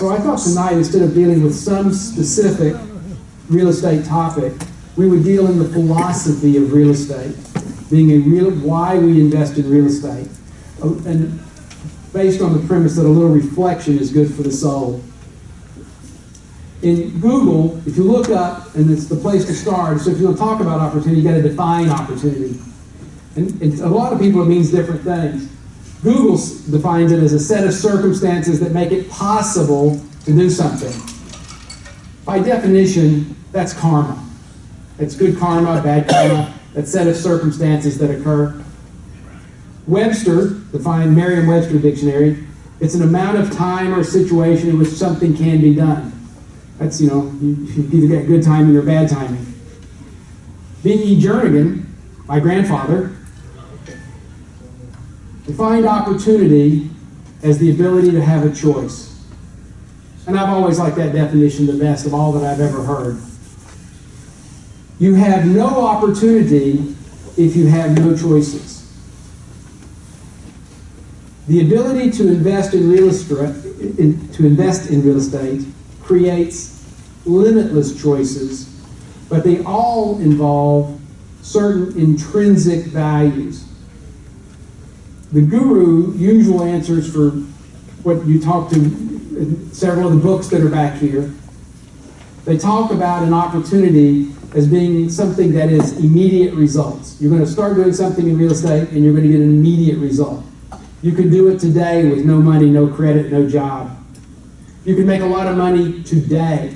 So I thought tonight, instead of dealing with some specific real estate topic, we would deal in the philosophy of real estate, being a real, why we invest in real estate. Oh, And based on the premise that a little reflection is good for the soul. In Google, if you look up, and it's the place to start, so if you want to talk about opportunity, you got to define opportunity. And, and a lot of people, it means different things. Google defines it as a set of circumstances that make it possible to do something. By definition, that's karma. It's good karma, bad karma, that set of circumstances that occur. Webster defined Merriam-Webster dictionary, it's an amount of time or situation in which something can be done. That's, you know, you, you either get good timing or bad timing. B.E. Jernigan, my grandfather, defined opportunity as the ability to have a choice. And I've always liked that definition the best of all that I've ever heard. You have no opportunity if you have no choices. The ability to invest in real estate, in- to invest in real estate creates limitless choices, but they all involve certain intrinsic values. The guru usual answers for what you talk to in several of the books that are back here. They talk about an opportunity as being something that is immediate results. You're going to start doing something in real estate and you're going to get an immediate result. You can do it today with no money, no credit, no job. You can make a lot of money today.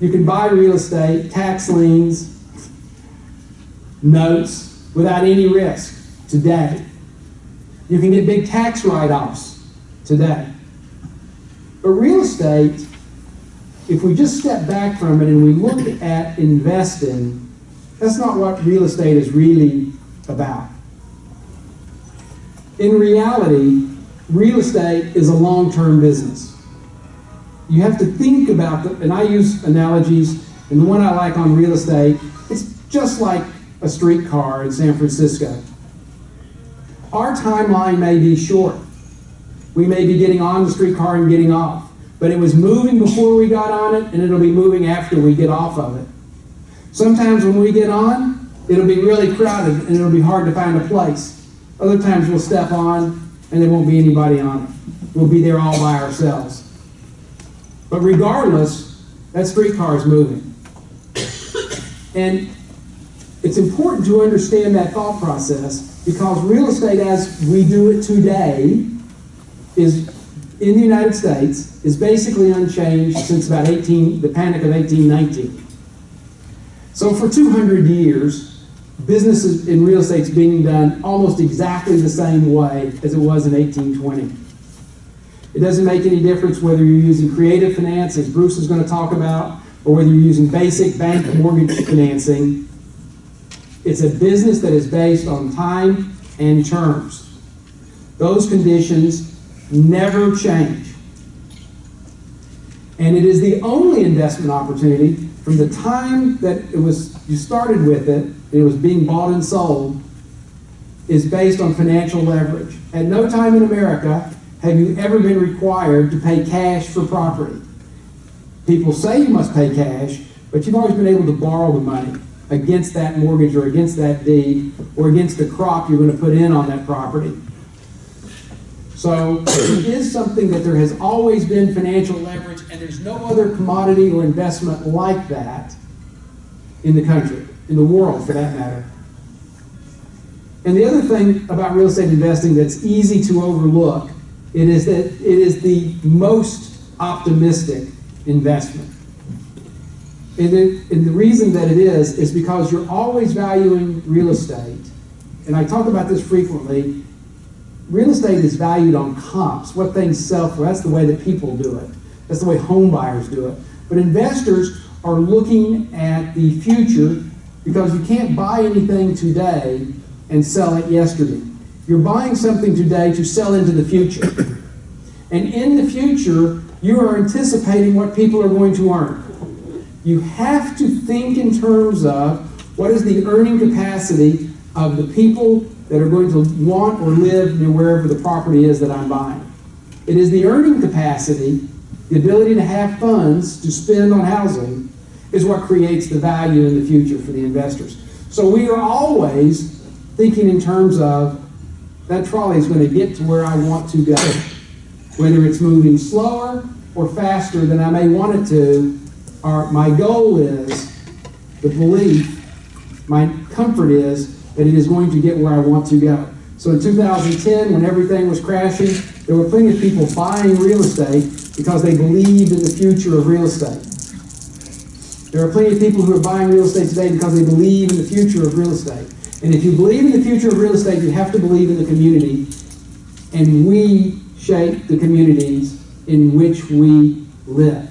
You can buy real estate, tax liens, notes without any risk today. You can get big tax write-offs today. But real estate, if we just step back from it and we look at investing, that's not what real estate is really about. In reality, real estate is a long-term business. You have to think about the, and I use analogies, and the one I like on real estate, it's just like a streetcar in San Francisco. Our timeline may be short. We may be getting on the streetcar and getting off. But it was moving before we got on it, and it'll be moving after we get off of it. Sometimes when we get on, it'll be really crowded and it'll be hard to find a place. Other times we'll step on and there won't be anybody on it. We'll be there all by ourselves. But regardless, that streetcar is moving. And it's important to understand that thought process because real estate as we do it today is in the United States is basically unchanged since about 18 the panic of 1819. So for 200 years, business in real estate is being done almost exactly the same way as it was in 1820. It doesn't make any difference whether you're using creative finance, as Bruce is going to talk about, or whether you're using basic bank mortgage financing. It's a business that is based on time and terms. Those conditions never change. And it is the only investment opportunity from the time that it was you started with it, it was being bought and sold, is based on financial leverage. At no time in America have you ever been required to pay cash for property. People say you must pay cash, but you've always been able to borrow the money against that mortgage or against that deed or against the crop you're going to put in on that property. So it is something that there has always been financial leverage, and there's no other commodity or investment like that in the country, in the world for that matter. And the other thing about real estate investing that's easy to overlook, it is that it is the most optimistic investment. And and the reason that it is, is because you're always valuing real estate. And I talk about this frequently. Real estate is valued on comps, what things sell for. That's the way that people do it. That's the way home buyers do it. But investors are looking at the future because you can't buy anything today and sell it yesterday. You're buying something today to sell into the future. And in the future, you are anticipating what people are going to earn. You have to think in terms of what is the earning capacity of the people that are going to want or live near wherever the property is that I'm buying. It is the earning capacity, the ability to have funds to spend on housing, is what creates the value in the future for the investors. So we are always thinking in terms of that trolley is going to get to where I want to go. Whether it's moving slower or faster than I may want it to, our, my goal is the belief, my comfort is that it is going to get where I want to go. So in 2010, when everything was crashing, there were plenty of people buying real estate because they believed in the future of real estate. There are plenty of people who are buying real estate today because they believe in the future of real estate. And if you believe in the future of real estate, you have to believe in the community. And we shape the communities in which we live.